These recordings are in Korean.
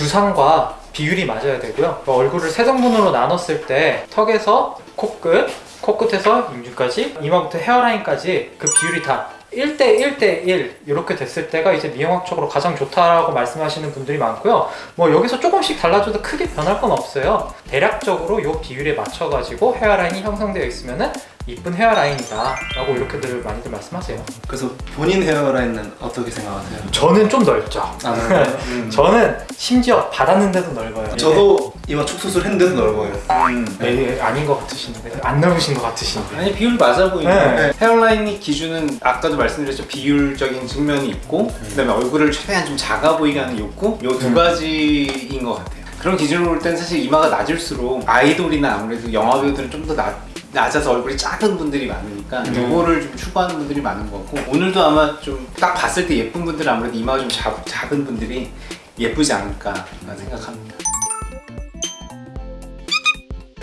두상과 비율이 맞아야 되고요. 그 얼굴을 세 등분으로 나눴을 때 턱에서 코끝, 코끝에서 임주까지, 이마부터 헤어라인까지 그 비율이 다 1대 1대 1 이렇게 됐을 때가 이제 미용학적으로 가장 좋다라고 말씀하시는 분들이 많고요. 뭐 여기서 조금씩 달라져도 크게 변할 건 없어요. 대략적으로 이 비율에 맞춰 가지고 헤어라인이 형성되어 있으면은 이쁜 헤어라인이다 라고 이렇게들 많이들 말씀하세요. 그래서 본인 헤어라인은 어떻게 생각하세요? 저는 좀 넓죠. 아, 넓어요? 음. 저는 심지어 받았는데도 넓어요. 저도 이마 축소술 했는데도 넓어요 음. 네, 아닌 것 같으신데 안 넓으신 것 같으신데 아니 비율 맞아 보이네 네. 헤어라인이 기준은 아까도 말씀드렸죠 비율적인 측면이 있고 그다음에 얼굴을 최대한 좀 작아 보이게 하는 욕구 요두 음. 가지인 것 같아요 그런 기준으로 볼 때는 사실 이마가 낮을수록 아이돌이나 아무래도 영화 배우들은 좀 더 낮 아서 얼굴이 작은 분들이 많으니까 음. 요거를 좀 추구하는 분들이 많은 것 같고 오늘도 아마 좀 딱 봤을 때 예쁜 분들은 아무래도 이마가 좀 작, 작은 분들이 예쁘지 않을까 생각합니다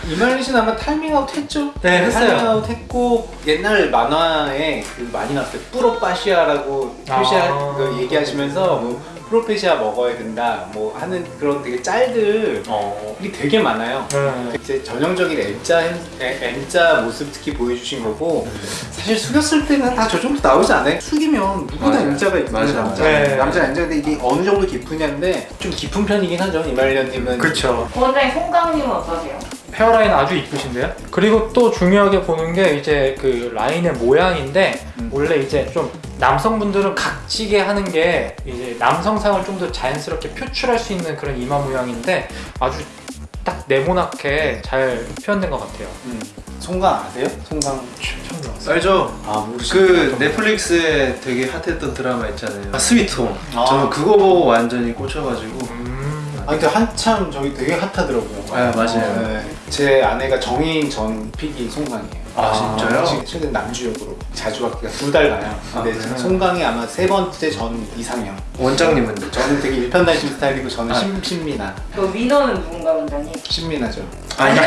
이말년 씨는 아마 커밍아웃 했죠? 네, 했어요. 커밍아웃 했고 옛날 만화에 그 많이 나왔어요 프로페시아라고 표시할 아. 그 얘기하시면서 뭐 프로페시아 먹어야 된다 뭐 하는 그런 되게 짤들이 어. 되게 많아요 네. 이제 전형적인 M자, M자 모습 특히 보여주신 거고 사실 숙였을 때는 다 저 정도 나오지 않아요? 숙이면 누구나 맞아요. M자가 있는 맞아요. 남자 네. 남자 M자인데 이게 어느 정도 깊으냐인데 좀 깊은 편이긴 하죠 이말년님은 그렇죠. 원장님 송강님은 어떠세요? hairline 아주 이쁘신데요? 그리고 또 중요하게 보는 게 이제 그 라인의 모양인데 음. 원래 이제 좀 남성분들은 각지게 하는 게 이제 남성상을 좀 더 자연스럽게 표출할 수 있는 그런 이마 모양인데 아주 딱 네모나게 잘 표현된 것 같아요. 음. 송강 아세요? 송강 처음 들어봤어요. 알죠? 아 그 넷플릭스에 되게 hot했던 드라마 있잖아요 아, 스위트홈 아. 저는 그거 보고 완전히 꽂혀가지고 음. 아 근데 한참 저기 되게 hot하더라고요. 아, 맞아요. 네. 제 아내가 정해인 전 pick이 송강이에요. 아, 진짜요? 지금 최근 남주역으로 자주 바뀌가 두 달 가요. 근데 아, 송강이 아마 세 번째 전 이상형. 원장님은 저는 되게 일편단심 스타일이고 저는 아. 신, 신미나. 그 위너는 누군가 원장님? 신미나죠. 아니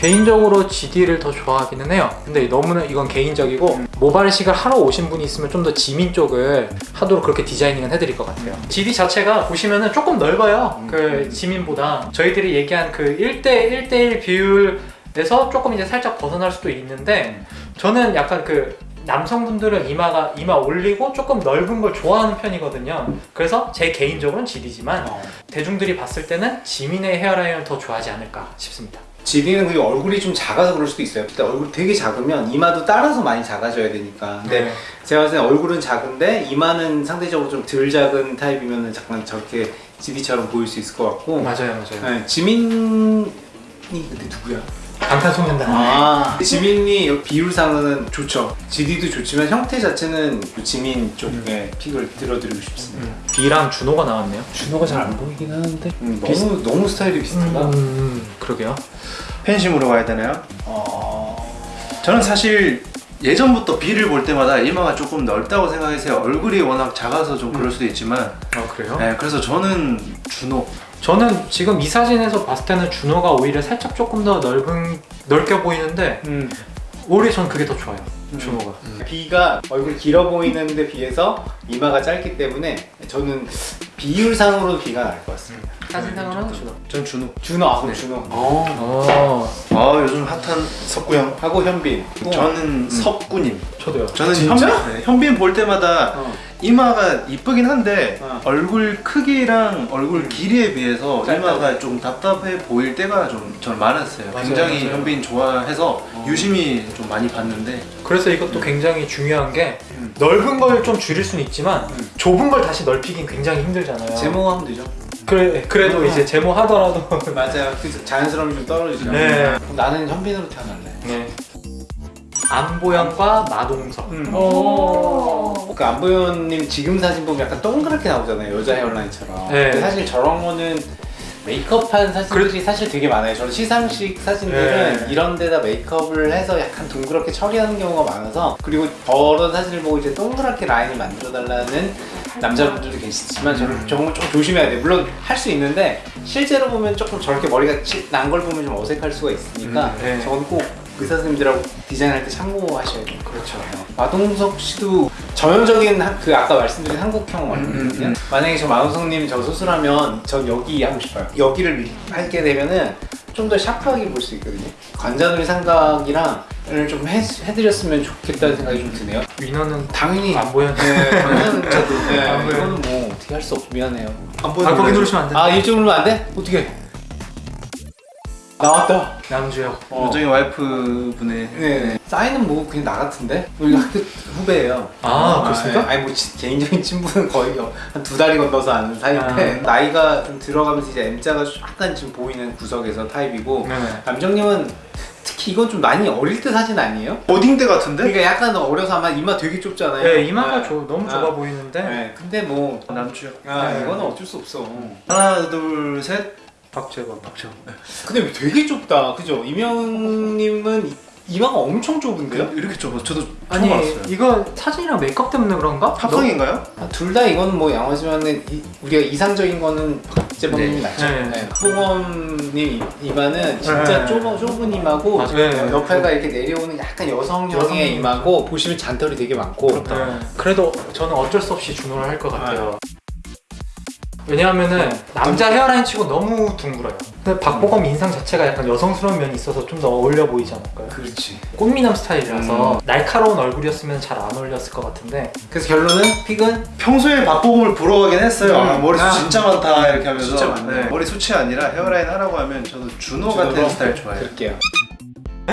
개인적으로 GD를 더 좋아하기는 해요. 근데 너무나 이건 개인적이고 모발식을 하러 오신 분이 있으면 좀 더 지민 쪽을 하도록 그렇게 디자이닝은 해드릴 것 같아요. GD 자체가 보시면은 조금 넓어요. 그 지민보다 저희들이 얘기한 그 1대 1대1 비율에서 조금 이제 살짝 벗어날 수도 있는데 저는 약간 그 남성분들은 이마가 이마 올리고 조금 넓은 걸 좋아하는 편이거든요. 그래서 제 개인적으로는 GD지만 어. 대중들이 봤을 때는 지민의 헤어라인을 더 좋아하지 않을까 싶습니다. 지디는 그게 얼굴이 좀 작아서 그럴 수도 있어요. 근데 얼굴이 되게 작으면 이마도 따라서 많이 작아져야 되니까. 근데 네. 제가 봤을 때 얼굴은 작은데 이마는 상대적으로 좀 덜 작은 타입이면 잠깐 저렇게 지디처럼 보일 수 있을 것 같고. 맞아요, 맞아요. 네, 지민이 근데 누구야? 방탄소년단. 아 지민이 비율상은 좋죠. GD도 좋지만 형태 자체는 지민 쪽에 픽을 들어드리고 싶습니다. 음, B랑 준호가 나왔네요. 준호가 잘 안 보이긴 하는데. 음, 너무 너무 스타일이 비슷하다. 음, 그러게요. 팬심으로 가야 되나요? 어... 저는 사실 예전부터 비를 볼 때마다 이마가 조금 넓다고 생각했어요 얼굴이 워낙 작아서 좀 그럴 수도 있지만 아 그래요? 네, 그래서 저는 준호 저는 지금 이 사진에서 봤을 때는 준호가 오히려 살짝 조금 더 넓은 넓게 보이는데 음. 오히려 전 그게 더 좋아요. 준호가. B가 얼굴 길어 보이는데 비해서 이마가 짧기 때문에 저는 비율상으로 B가 나을 것 같습니다. 사진상으로는 준호. 전 준호 준호, 아, 그럼 네. 준호. 어, 아 요즘 핫한 석구형 하고 현빈. 저는 석구님 저도요. 저는 진짜? 현빈, 네, 현빈 볼 때마다 어. 이마가 이쁘긴 한데 어. 얼굴 크기랑 얼굴 길이에 비해서 짧다. 이마가 좀 답답해 보일 때가 좀 저는 많았어요 맞아요, 굉장히 맞아요. 현빈 좋아해서 어. 유심히 좀 많이 봤는데 그래서 이것도 굉장히 중요한 게 음. 넓은 걸 좀 줄일 수는 있지만 음. 좁은 걸 다시 넓히긴 굉장히 힘들잖아요. 제모하면 되죠. 그래 그래도 음. 이제 제모 하더라도 맞아요. 그 자연스러움이 좀 떨어지죠. 네. 나는 현빈으로 태어날래. 네. 안보영과 마동석. 음. 오. 그 안보현님 지금 사진 보면 약간 동그랗게 나오잖아요 여자 헤어라인처럼 네. 사실 저런 거는 메이크업한 사진들이 사실 되게 많아요 저는 시상식 사진들은 네. 이런 데다 메이크업을 해서 약간 동그랗게 처리하는 경우가 많아서 그리고 저런 사진을 보고 이제 동그랗게 라인을 만들어 달라는 남자분들도 계시지만 저는 음. 정말 좀 조심해야 돼요 물론 할 수 있는데 실제로 보면 조금 저렇게 머리가 난 걸 보면 좀 어색할 수가 있으니까 음, 네. 저건 꼭 의사 선생님들하고 디자인할 때 참고하셔야 돼요. 그렇죠. 마동석 씨도 전형적인 한- 그 아까 말씀드린 한국형 얼굴이거든요. 만약에 저 마동석님 저 수술하면 전 여기 하고 싶어요. 여기를 하게 되면은 좀 더 샤프하게 볼 수 있거든요. 관자놀이 삼각이랑 좀 해, 해드렸으면 좋겠다는 생각이 좀 드네요. 위너는 당연히 안 보였네. 네, 당연히 저도 네, 안 보여요. 이거는 뭐 어떻게 할 수 없. 미안해요. 안아 거기 누르시면 안 돼. 아 이쪽으로 안 돼? 어떻게? 나왔다. 남주혁. 어. 요정의 와이프 분의 네. 사인은 뭐 그냥 나 같은데? 우리 학교 후배예요. 아, 그렇습니까? 네. 아니 뭐 지- 개인적인 친분은 거의 한 두 달이 건너서 아는 사이인데 나이가 좀 들어가면서 이제 M자가 약간 지금 보이는 구석에서 타입이고 네네. 남정님은 특히 이건 좀 많이 어릴 때 사진 아니에요? 어딩대 같은데? 그러니까 약간 어려서 아마 이마 되게 좁잖아요. 네 이마가 네. 조- 너무 아. 좁아 보이는데 네. 근데 뭐 남주혁 아, 네. 이거는 어쩔 수 없어. 하나 둘셋 박재범. 박재범 네. 근데 되게 좁다, 그죠? 이명님은 이- 이마가 엄청 좁은데요? 이렇게 좁아 저도 처음 아니 알았어요 이거 사진이랑 메이크업 때문에 그런가? 합성인가요? 둘다 이건 뭐 양호지만은 이- 우리가 이상적인 거는 박재범님이 네. 낫죠. 네. 네. 박보검님 이마는 진짜 네. 좁아, 좁은 이마고 맞아요. 네. 옆에가 이렇게 내려오는 약간 여성형의 여성. 이마고 보시면 잔털이 되게 많고 네. 그래도 저는 어쩔 수 없이 준호를 할 것 같아요. 왜냐하면은 남자 헤어라인 치고 너무 둥글어요. 근데 박보검 인상 자체가 약간 여성스러운 면이 있어서 좀 더 어울려 보이지 않을까요? 그렇지. 꽃미남 스타일이라서 날카로운 얼굴이었으면 잘 안 어울렸을 것 같은데 그래서 결론은 픽은 평소에 박보검을 보러 가긴 했어요 아, 음. 머리숱 아. 진짜 많다 이렇게 하면서 진짜 많네. 머리숱이 아니라 헤어라인 하라고 하면 저도 준호 같은? 스타일 좋아해요 그럴게요.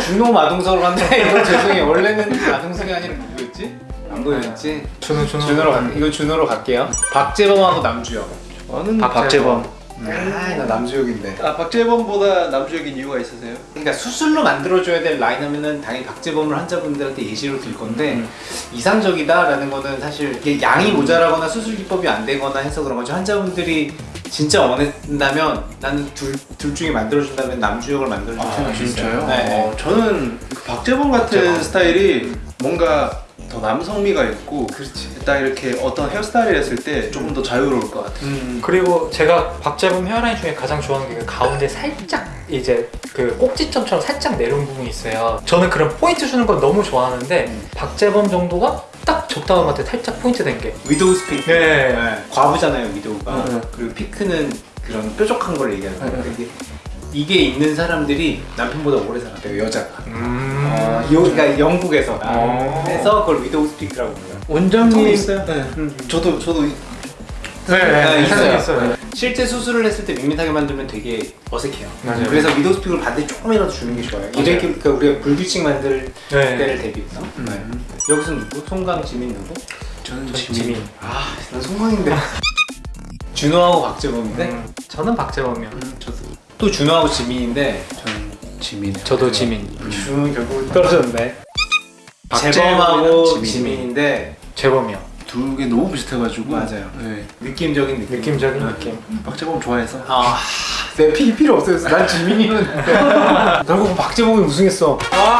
준호 마동석으로 간다. 이거 죄송해요. 원래는 마동석이 아니라 누구였지? 안 보였지? 준호 준호 준호로 갈게요. 이거 준호로 갈게요. 박재범하고 남주혁. 저는 박재범. 박재범 아, 나 남주혁인데. 아 박재범보다 남주혁인 이유가 있으세요? 그러니까 수술로 만들어줘야 될 라인 하면은 당연히 박재범을 환자분들한테 예시로 들 건데 음. 이상적이다라는 거는 사실 이게 양이 모자라거나 수술 기법이 안 되거나 해서 그런 거죠. 환자분들이 진짜 원한다면 나는 둘, 둘 중에 만들어준다면 남주혁을 만들어줄 생각이 있어요. 네. 어, 저는 그 박재범 같은 박재범. 스타일이 뭔가 더 남성미가 있고 그렇지. 딱 이렇게 어떤 헤어스타일을 했을 때 조금 더 자유로울 것 같아요 음. 그리고 제가 박재범 hairline 중에 가장 좋아하는 게 그 가운데 살짝 이제 그 꼭지점처럼 살짝 내려온 부분이 있어요. 저는 그런 포인트 주는 건 너무 좋아하는데 박재범 정도가 딱 적당한 것 같아요. 살짝 포인트 된 게. widow's peak. 네. 과부잖아요, widow가. 네. 그리고 peak는 그런 뾰족한 걸 얘기하는 거예요. 네. 이게, 이게 있는 사람들이 남편보다 오래 살았대요, 여자가. 음. 어, 요, 그러니까 영국에서. 어. 그래서 그걸 widow's peak라고 불러요. 원장님 있어요? 네. 음. 저도 저도 이- 네, 네, 있어요. 있어요. 있어요. 실제 수술을 했을 때 밋밋하게 만들면 되게 어색해요. 맞아요. 그래서 widow's peak를 반대 조금이라도 주는 게 좋아요. 이렇게 그러니까 우리가 불규칙 만들 네. 때를 대비해서. 네. 여기서는 누구? 송강, 지민 누구? 저는 저 지민 지민. 아, 난 송강인데. 준호하고 박재범인데 음, 저는 박재범이요. 음, 저도 또 준호하고 지민인데 저는 지민 저도 지민. 준호는 결국 떨어졌네. 재범하고 지민. 지민인데 재범이요. 두 개 너무 비슷해가지고 맞아요. 네. 느낌적인 느낌. 느낌적인 아. 느낌. 박재범 좋아해서 아, 내 피, 필요 없어요. 난 지민이면. 결국 박재범이 우승했어. 아,